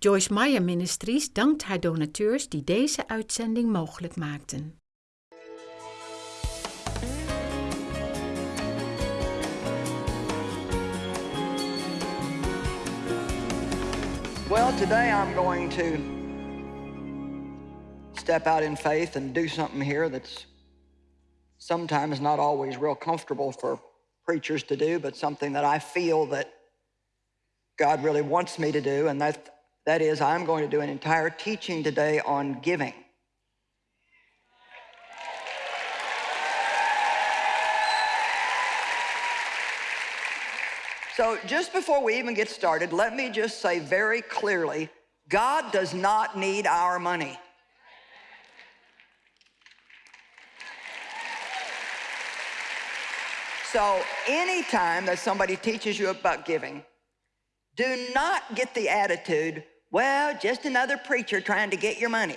Joyce Meyer Ministries dankt haar donateurs die deze uitzending mogelijk maakten. Well, today I'm going to step out in faith and do something here that's sometimes not always real comfortable for preachers to do, but something that I feel that God really wants me to do, and that, that is I'm going to do an entire teaching today on giving. So just before we even get started, let me just say very clearly, God does not need our money. So anytime that somebody teaches you about giving, do not get the attitude, well, just another preacher trying to get your money.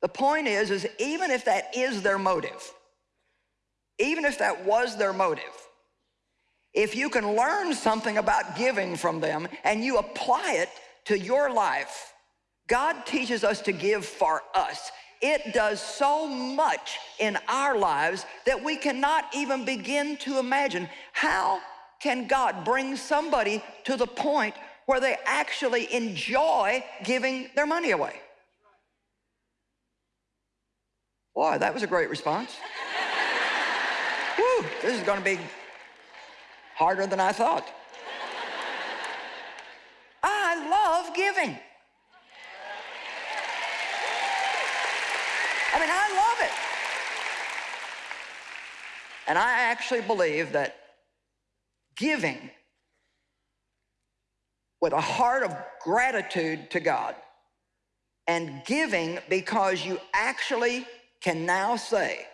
The point is, is even if that is their motive, even if that was their motive, if you can learn something about giving from them and you apply it to your life, God teaches us to give for us. It does so much in our lives that we cannot even begin to imagine. How can God bring somebody to the point where they actually enjoy giving their money away? Boy, that was a great response. Whew, this is going to be harder than I thought. I love giving. I mean, I love it. And I actually believe that giving with a heart of gratitude to God and giving because you actually can now say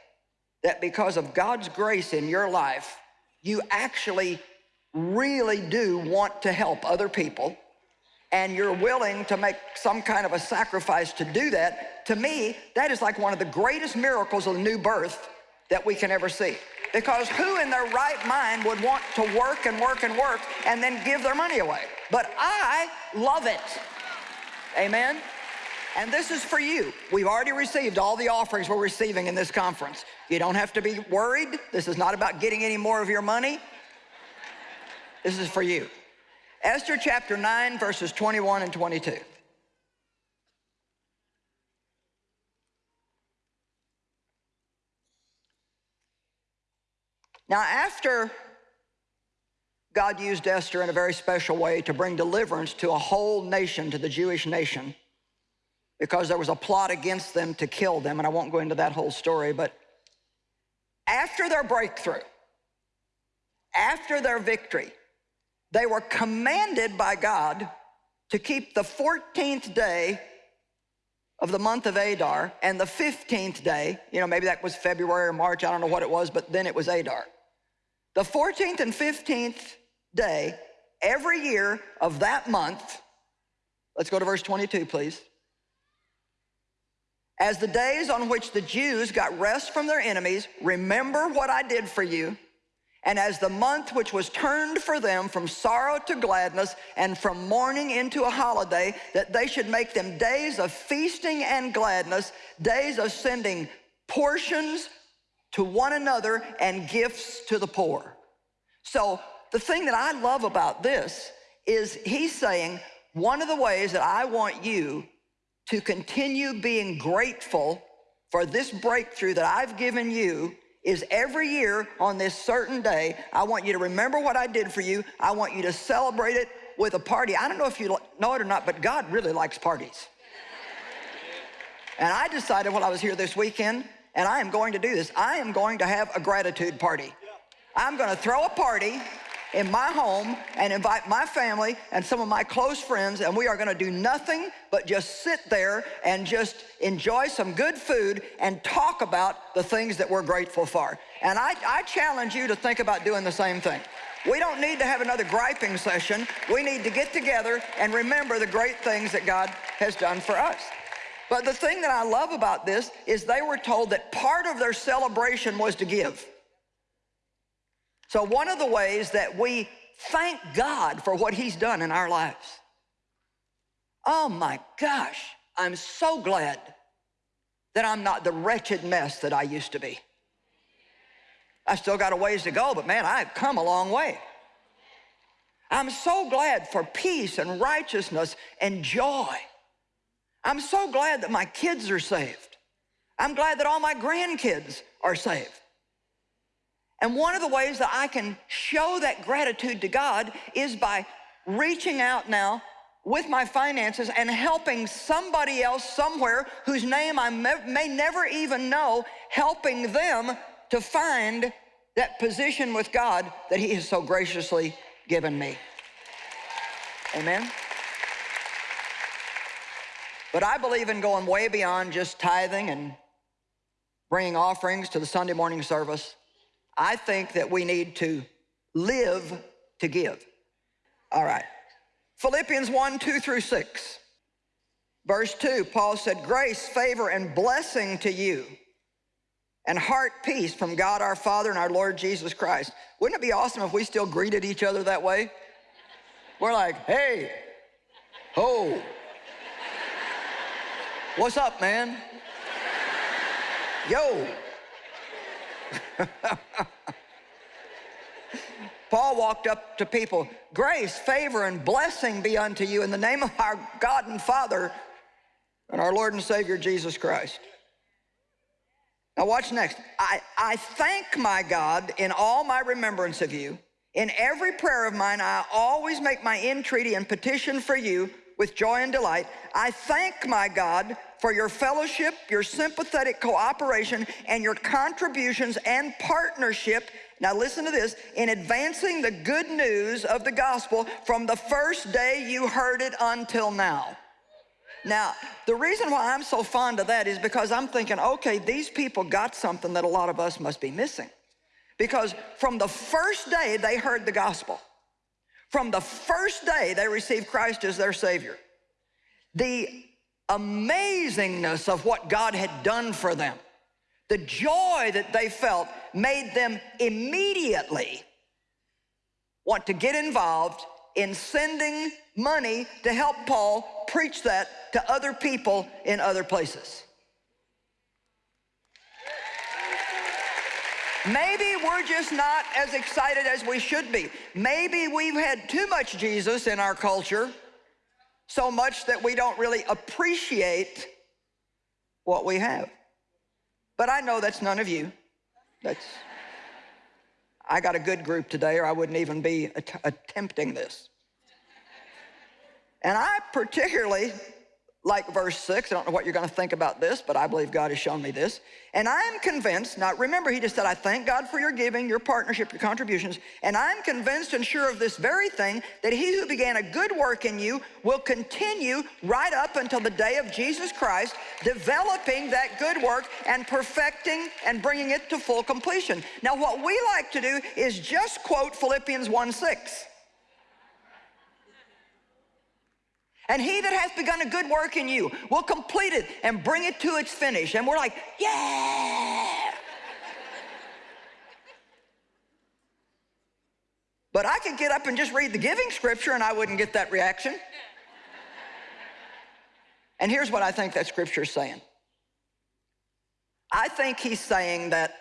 that because of God's grace in your life, you actually really do want to help other people and you're willing to make some kind of a sacrifice to do that, to me, that is like one of the greatest miracles of the new birth that we can ever see. Because who in their right mind would want to work and work and work and then give their money away? But I love it. Amen? And this is for you. We've already received all the offerings we're receiving in this conference. You don't have to be worried. This is not about getting any more of your money. This is for you. Esther chapter 9, verses 21 and 22. Now, after God used Esther in a very special way to bring deliverance to a whole nation, to the Jewish nation, because there was a plot against them to kill them, and I won't go into that whole story, but after their breakthrough, after their victory, they were commanded by God to keep the 14th day of the month of Adar and the 15th day, you know, maybe that was February or March, I don't know what it was, but then it was Adar. The 14th and 15th day, every year of that month, let's go to verse 22, please. As the days on which the Jews got rest from their enemies, remember what I did for you. And as the month which was turned for them from sorrow to gladness and from mourning into a holiday, that they should make them days of feasting and gladness, days of sending portions to one another and gifts to the poor. So the thing that I love about this is he's saying, one of the ways that I want you to continue being grateful for this breakthrough that I've given you is every year on this certain day, I want you to remember what I did for you. I want you to celebrate it with a party. I don't know if you know it or not, but God really likes parties. and I decided while I was here this weekend, and I am going to do this, I am going to have a gratitude party. I'm gonna throw a party in my home and invite my family and some of my close friends and we are gonna do nothing but just sit there and just enjoy some good food and talk about the things that we're grateful for. And I, I challenge you to think about doing the same thing. We don't need to have another griping session. We need to get together and remember the great things that God has done for us. But the thing that I love about this is they were told that part of their celebration was to give. So one of the ways that we thank God for what he's done in our lives Oh my gosh, I'm so glad that I'm not the wretched mess that I used to be. I still got a ways to go, but man, I've come a long way. I'm so glad for peace and righteousness and joy. I'm so glad that my kids are saved. I'm glad that all my grandkids are saved. And one of the ways that I can show that gratitude to God is by reaching out now with my finances and helping somebody else somewhere whose name I may never even know, helping them to find that position with God that he has so graciously given me. Amen? But I believe in going way beyond just tithing and bringing offerings to the Sunday morning service. I think that we need to live to give. All right. Philippians 1, 2 through 6. Verse 2, Paul said, Grace, favor, and blessing to you, and heart peace from God our Father and our Lord Jesus Christ. Wouldn't it be awesome if we still greeted each other that way? We're like, hey, ho, what's up, man? Yo. Paul walked up to people, grace, favor, and blessing be unto you in the name of our God and Father and our Lord and Savior Jesus Christ. Now watch next. I, I thank my God in all my remembrance of you. In every prayer of mine, I always make my entreaty and petition for you with joy and delight. I thank my God for your fellowship, your sympathetic cooperation, and your contributions and partnership now listen to this, in advancing the good news of the gospel from the first day you heard it until now. Now, the reason why I'm so fond of that is because I'm thinking, okay, these people got something that a lot of us must be missing. Because from the first day they heard the gospel, from the first day they received Christ as their Savior, the amazingness of what God had done for them, the joy that they felt made them immediately want to get involved in sending money to help Paul preach that to other people in other places. Maybe we're just not as excited as we should be. Maybe we've had too much Jesus in our culture, so much that we don't really appreciate what we have. But I know that's none of you. That's, I got a good group today or I wouldn't even be att attempting this. And I particularly like verse 6. I don't know what you're going to think about this, but I believe God has shown me this. And I am convinced, now remember, he just said, I thank God for your giving, your partnership, your contributions. And I'm convinced and sure of this very thing, that he who began a good work in you will continue right up until the day of Jesus Christ, developing that good work and perfecting and bringing it to full completion. Now, what we like to do is just quote Philippians 1 6. And he that hath begun a good work in you will complete it and bring it to its finish. And we're like, yeah. but I could get up and just read the giving scripture and I wouldn't get that reaction. and here's what I think that scripture is saying. I think he's saying that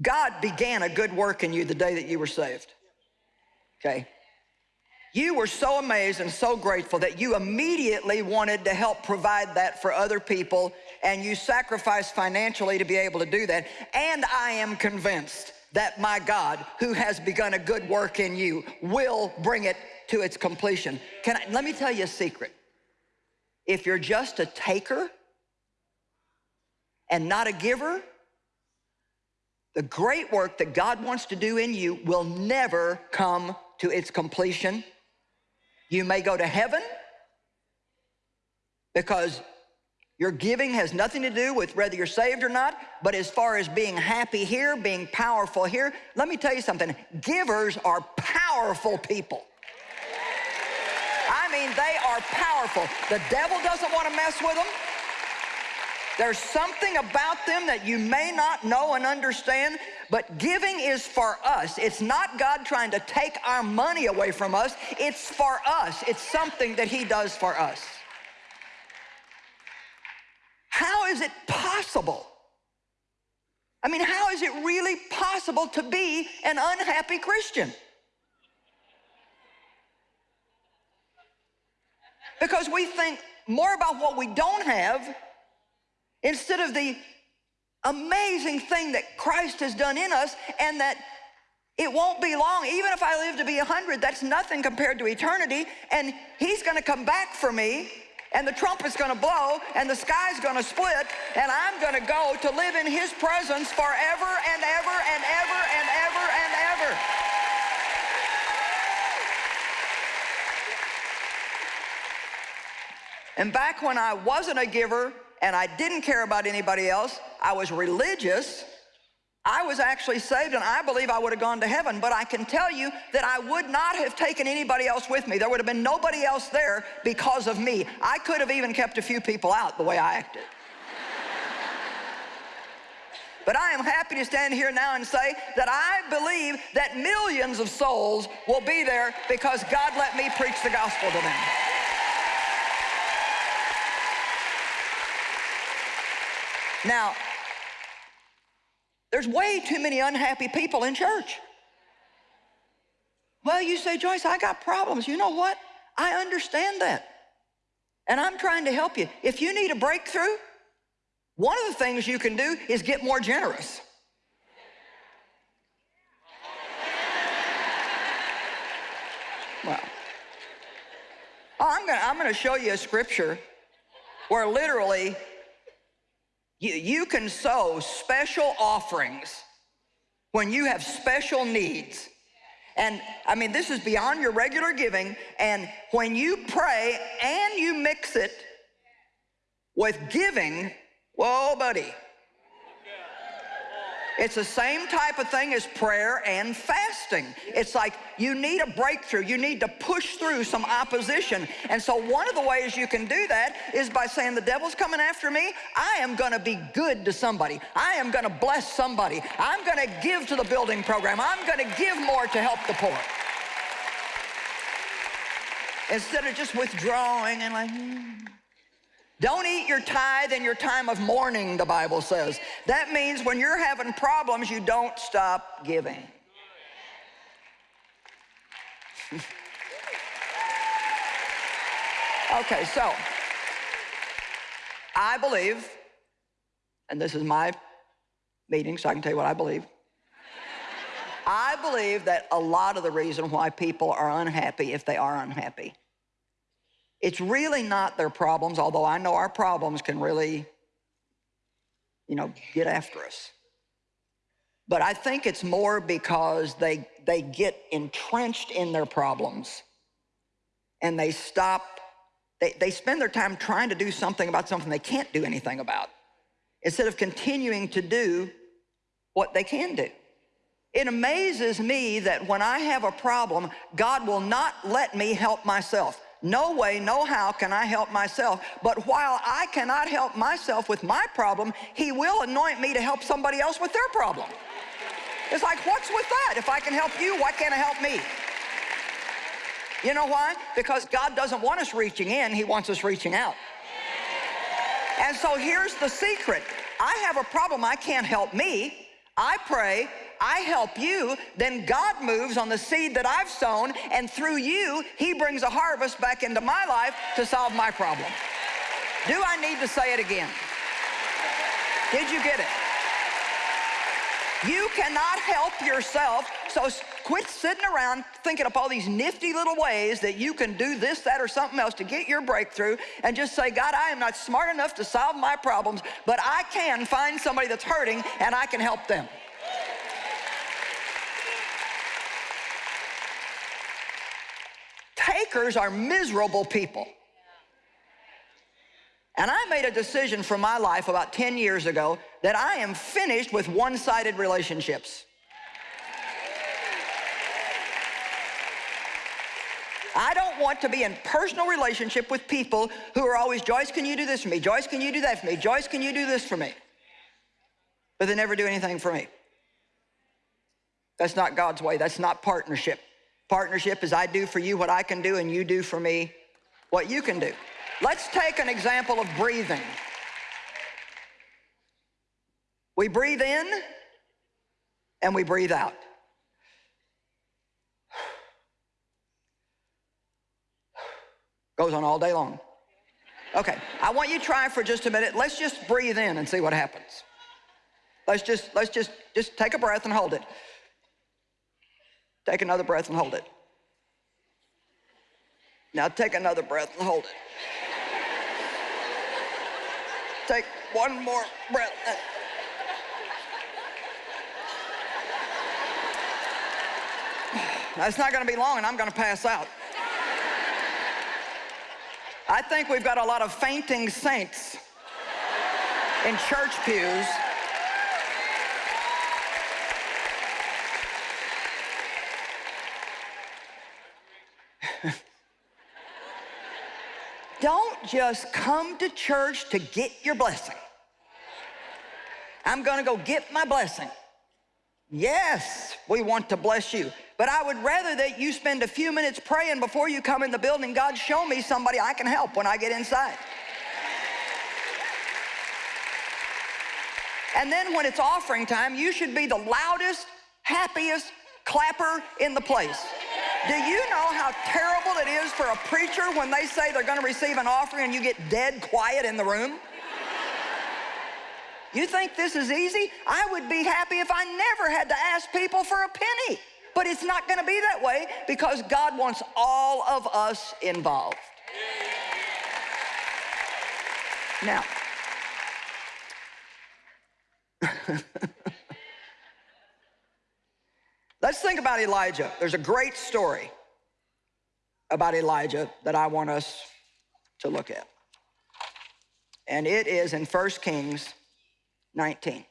God began a good work in you the day that you were saved. Okay? You were so amazed and so grateful that you immediately wanted to help provide that for other people and you sacrificed financially to be able to do that. And I am convinced that my God, who has begun a good work in you, will bring it to its completion. Can I, let me tell you a secret. If you're just a taker and not a giver, the great work that God wants to do in you will never come to its completion you may go to heaven because your giving has nothing to do with whether you're saved or not, but as far as being happy here, being powerful here, let me tell you something. Givers are powerful people. I mean, they are powerful. The devil doesn't want to mess with them. There's something about them that you may not know and understand, But giving is for us. It's not God trying to take our money away from us. It's for us. It's something that he does for us. How is it possible? I mean, how is it really possible to be an unhappy Christian? Because we think more about what we don't have instead of the amazing thing that Christ has done in us and that it won't be long. Even if I live to be 100, that's nothing compared to eternity. And he's going to come back for me and the trumpet's going to blow and the sky's going to split and I'm going to go to live in his presence forever and ever and ever and ever and ever. And back when I wasn't a giver and I didn't care about anybody else, I was religious, I was actually saved and I believe I would have gone to heaven, but I can tell you that I would not have taken anybody else with me. There would have been nobody else there because of me. I could have even kept a few people out the way I acted. But I am happy to stand here now and say that I believe that millions of souls will be there because God let me preach the gospel to them. Now, there's way too many unhappy people in church. Well, you say, Joyce, I got problems. You know what? I understand that. And I'm trying to help you. If you need a breakthrough, one of the things you can do is get more generous. Well, I'm gonna, I'm gonna show you a scripture where literally you, you can sow special offerings when you have special needs. And I mean, this is beyond your regular giving. And when you pray and you mix it with giving, whoa, buddy, it's the same type of thing as prayer and fasting. It's like you need a breakthrough. You need to push through some opposition. And so one of the ways you can do that is by saying, the devil's coming after me. I am going to be good to somebody. I am going to bless somebody. I'm going to give to the building program. I'm going to give more to help the poor. Instead of just withdrawing and like, hmm. Don't eat your tithe in your time of mourning, the Bible says. That means when you're having problems, you don't stop giving. okay, so I believe, and this is my meeting, so I can tell you what I believe. I believe that a lot of the reason why people are unhappy, if they are unhappy, it's really not their problems, although I know our problems can really, you know, get after us. But I think it's more because they, they get entrenched in their problems and they stop, they, they spend their time trying to do something about something they can't do anything about instead of continuing to do what they can do. It amazes me that when I have a problem, God will not let me help myself. No way, no how can I help myself. But while I cannot help myself with my problem, he will anoint me to help somebody else with their problem. It's like, what's with that? If I can help you, why can't I help me? You know why? Because God doesn't want us reaching in, he wants us reaching out. And so here's the secret. I have a problem, I can't help me. I pray, I help you, then God moves on the seed that I've sown, and through you, he brings a harvest back into my life to solve my problem. Do I need to say it again? Did you get it? You cannot help yourself, so quit sitting around thinking up all these nifty little ways that you can do this, that, or something else to get your breakthrough and just say, God, I am not smart enough to solve my problems, but I can find somebody that's hurting and I can help them. Are miserable people. And I made a decision for my life about 10 years ago that I am finished with one-sided relationships. I don't want to be in personal relationship with people who are always, Joyce, can you do this for me? Joyce, can you do that for me? Joyce, can you do this for me? But they never do anything for me. That's not God's way. That's not partnership. Partnership is I do for you what I can do and you do for me what you can do. Let's take an example of breathing. We breathe in and we breathe out. Goes on all day long. Okay, I want you to try for just a minute. Let's just breathe in and see what happens. Let's just, let's just, just take a breath and hold it. Take another breath and hold it. Now take another breath and hold it. Take one more breath. That's not going to be long and I'm going to pass out. I think we've got a lot of fainting saints in church pews. Don't just come to church to get your blessing. I'm gonna go get my blessing. Yes, we want to bless you. But I would rather that you spend a few minutes praying before you come in the building. God, show me somebody I can help when I get inside. And then when it's offering time, you should be the loudest, happiest clapper in the place. Do you know how terrible it is for a preacher when they say they're going to receive an offering and you get dead quiet in the room? You think this is easy? I would be happy if I never had to ask people for a penny. But it's not going to be that way because God wants all of us involved. Now, let's think about Elijah. There's a great story about Elijah that I want us to look at. And it is in 1 Kings 19.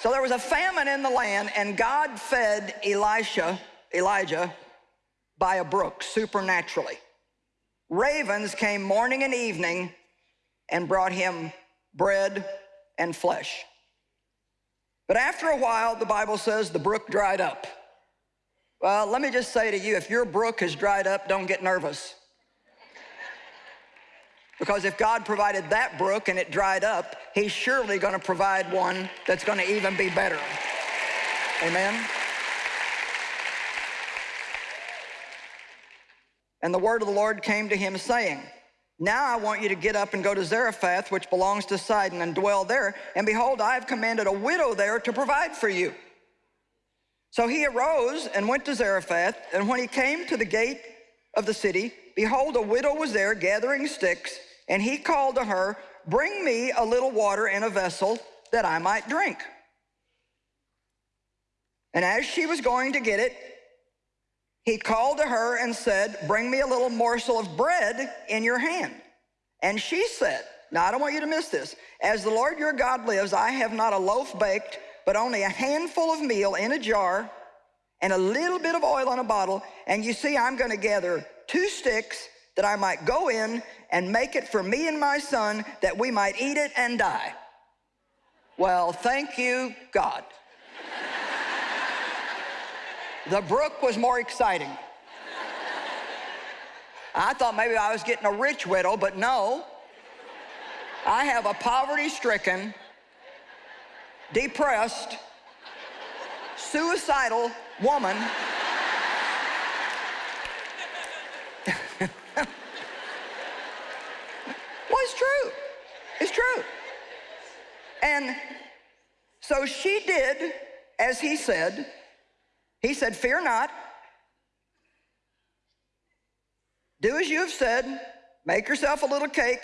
So there was a famine in the land, and God fed Elisha, Elijah by a brook supernaturally. Ravens came morning and evening and brought him bread and flesh. But after a while, the Bible says the brook dried up. Well, let me just say to you, if your brook has dried up, don't get nervous. Because if God provided that brook and it dried up, he's surely going to provide one that's going to even be better. Amen? And the word of the Lord came to him saying, now I want you to get up and go to Zarephath, which belongs to Sidon, and dwell there. And behold, I have commanded a widow there to provide for you. So he arose and went to Zarephath, and when he came to the gate of the city, behold, a widow was there gathering sticks, and he called to her, Bring me a little water in a vessel that I might drink. And as she was going to get it, he called to her and said, Bring me a little morsel of bread in your hand. And she said, Now I don't want you to miss this. As the Lord your God lives, I have not a loaf baked, but only a handful of meal in a jar and a little bit of oil in a bottle. And you see, I'm going to gather two sticks that I might go in and make it for me and my son that we might eat it and die. Well, thank you, God. The brook was more exciting. I thought maybe I was getting a rich widow, but no. I have a poverty-stricken, depressed, suicidal woman well, it's true. It's true. And so she did as he said. He said, Fear not. Do as you have said. Make yourself a little cake.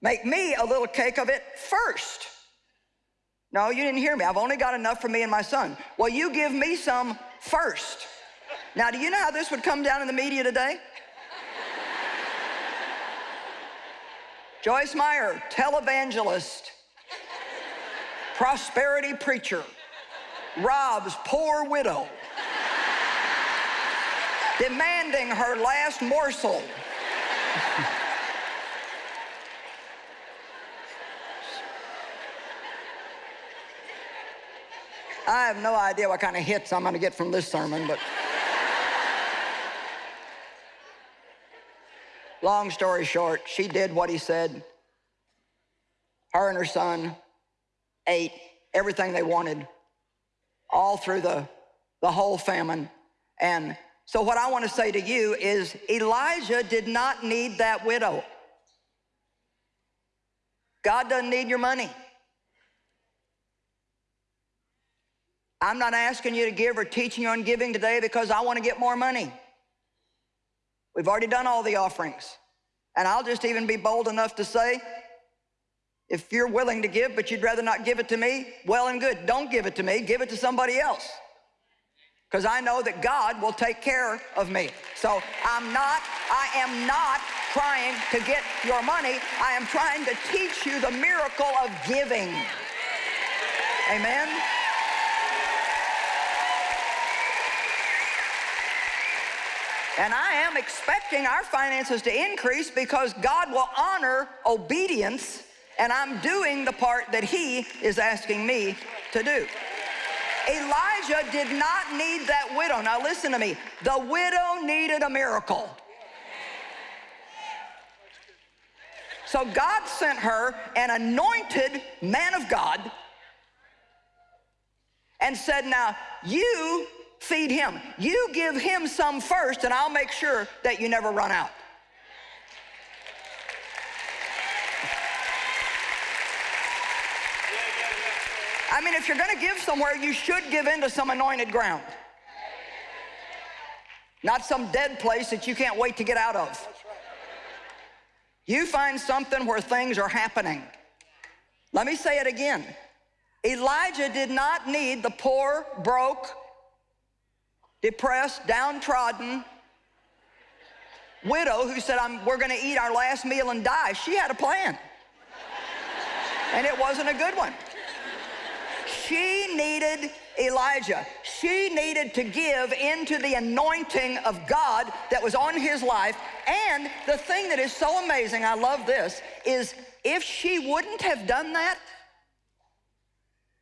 Make me a little cake of it first. No, you didn't hear me. I've only got enough for me and my son. Well, you give me some first. Now, do you know how this would come down in the media today? Joyce Meyer, televangelist, prosperity preacher, robs poor widow, demanding her last morsel. I have no idea what kind of hits I'm going to get from this sermon, but. Long story short, she did what he said. Her and her son ate everything they wanted all through the, the whole famine. And so, what I want to say to you is Elijah did not need that widow. God doesn't need your money. I'm not asking you to give or teaching you on giving today because I want to get more money. We've already done all the offerings. And I'll just even be bold enough to say, if you're willing to give, but you'd rather not give it to me, well and good. Don't give it to me, give it to somebody else. Because I know that God will take care of me. So I'm not, I am not trying to get your money. I am trying to teach you the miracle of giving. Amen. And I am expecting our finances to increase because God will honor obedience and I'm doing the part that he is asking me to do. Elijah did not need that widow. Now listen to me. The widow needed a miracle. So God sent her an anointed man of God and said, now you feed him. You give him some first, and I'll make sure that you never run out. I mean, if you're going to give somewhere, you should give into some anointed ground. Not some dead place that you can't wait to get out of. You find something where things are happening. Let me say it again. Elijah did not need the poor, broke, depressed, downtrodden widow who said, we're going to eat our last meal and die. She had a plan. And it wasn't a good one. She needed Elijah. She needed to give into the anointing of God that was on his life. And the thing that is so amazing, I love this, is if she wouldn't have done that,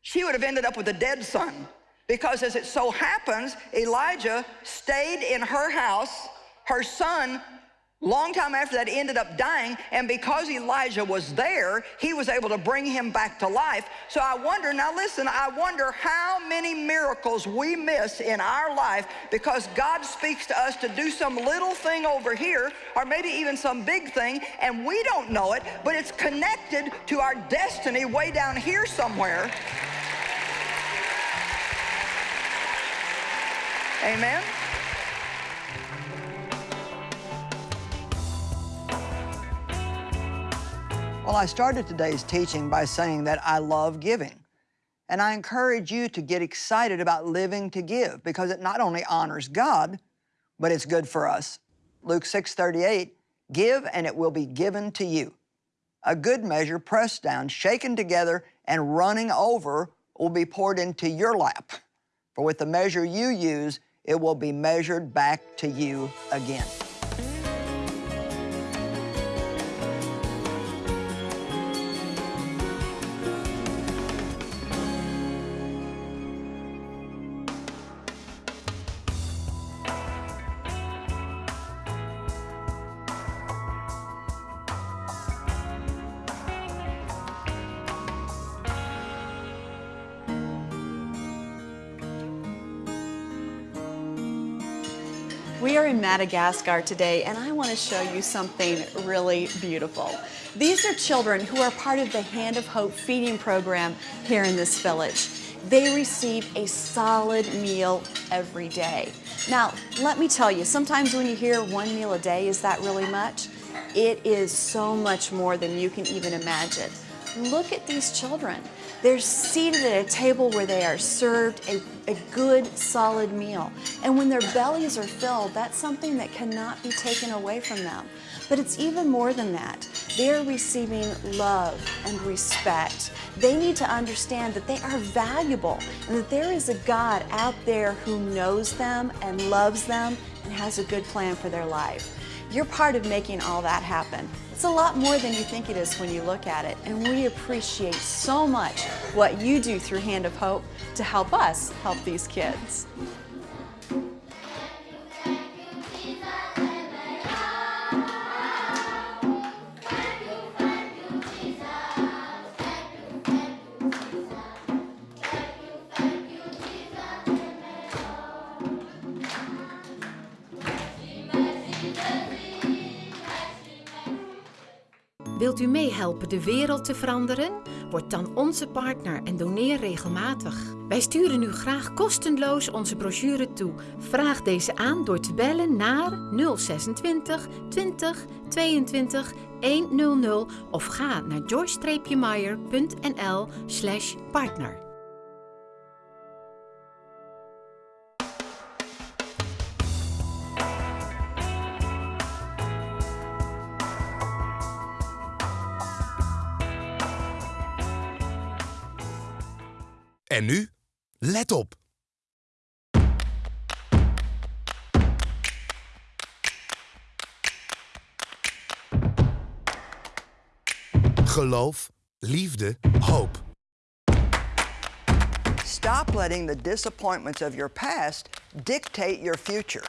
she would have ended up with a dead son. Because as it so happens, Elijah stayed in her house. Her son, long time after that, ended up dying. And because Elijah was there, he was able to bring him back to life. So I wonder, now listen, I wonder how many miracles we miss in our life because God speaks to us to do some little thing over here, or maybe even some big thing, and we don't know it, but it's connected to our destiny way down here somewhere. Amen? Well, I started today's teaching by saying that I love giving. And I encourage you to get excited about living to give because it not only honors God, but it's good for us. Luke 6:38, give and it will be given to you. A good measure pressed down, shaken together, and running over will be poured into your lap. For with the measure you use, it will be measured back to you again. We are in Madagascar today and I want to show you something really beautiful. These are children who are part of the Hand of Hope feeding program here in this village. They receive a solid meal every day. Now, let me tell you, sometimes when you hear one meal a day, is that really much? It is so much more than you can even imagine. Look at these children. They're seated at a table where they are served a, a, good, solid meal. And when their bellies are filled, that's something that cannot be taken away from them. But it's even more than that. They're receiving love and respect. They need to understand that they are valuable and that there is a God out there who knows them and loves them and has a good plan for their life. You're part of making all that happen. It's a lot more than you think it is when you look at it, and we appreciate so much what you do through Hand of Hope to help us help these kids. Wilt u meehelpen de wereld te veranderen? Word dan onze partner en doneer regelmatig. Wij sturen u graag kostenloos onze brochure toe. Vraag deze aan door te bellen naar 026 20 22 100 of ga naar joyce-meyer.nl En nu, let op. Geloof, liefde, hoop. Stop letting the disappointments of your past dictate your future.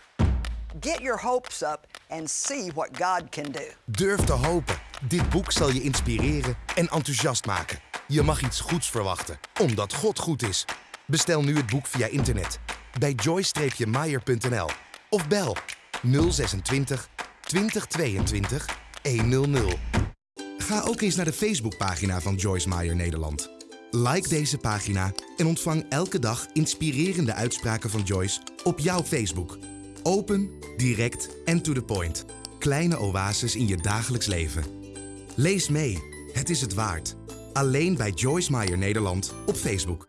Get your hopes up and see what God can do. Durf te hopen. Dit boek zal je inspireren en enthousiast maken. Je mag iets goeds verwachten, omdat God goed is. Bestel nu het boek via internet bij joy-meyer.nl of bel 026 2022 100. Ga ook eens naar de Facebookpagina van Joyce Meyer Nederland. Like deze pagina en ontvang elke dag inspirerende uitspraken van Joyce op jouw Facebook. Open, direct en to the point. Kleine oases in je dagelijks leven. Lees mee, het is het waard. Alleen bij Joyce Meyer Nederland op Facebook.